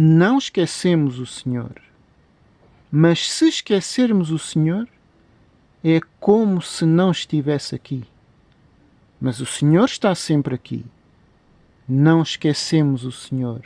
não esquecemos o Senhor. Mas se esquecermos o Senhor, é como se não estivesse aqui. Mas o Senhor está sempre aqui. Não esquecemos o Senhor.